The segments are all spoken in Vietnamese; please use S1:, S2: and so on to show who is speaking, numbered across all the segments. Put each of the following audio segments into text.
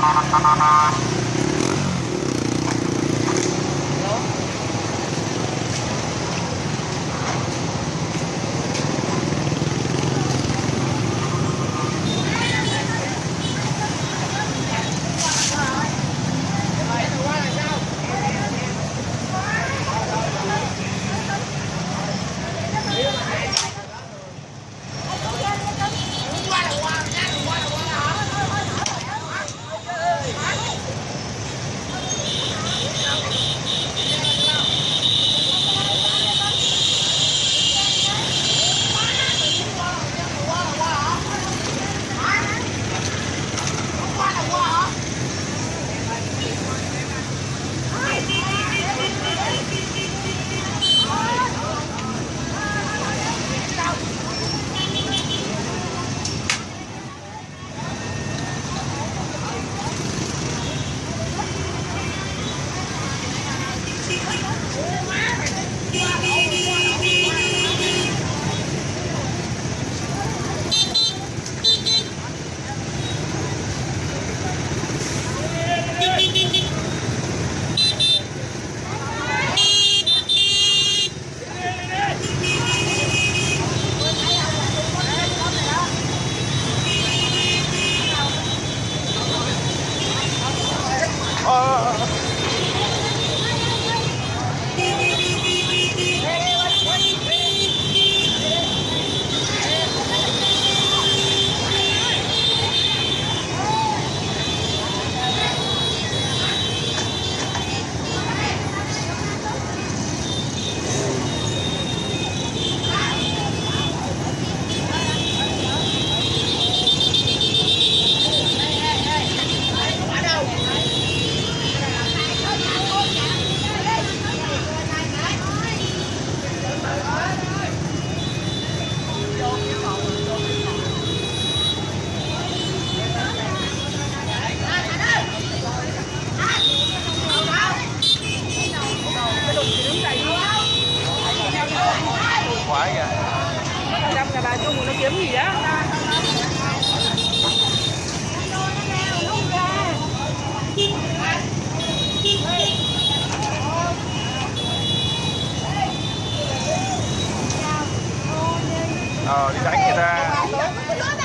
S1: Thank you. Phải kìa
S2: Trăm là bà chung nó kiếm gì á?
S1: ờ đi đánh người ta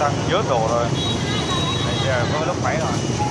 S1: xăng dớt đồ rồi. Bây giờ có lúc mấy rồi.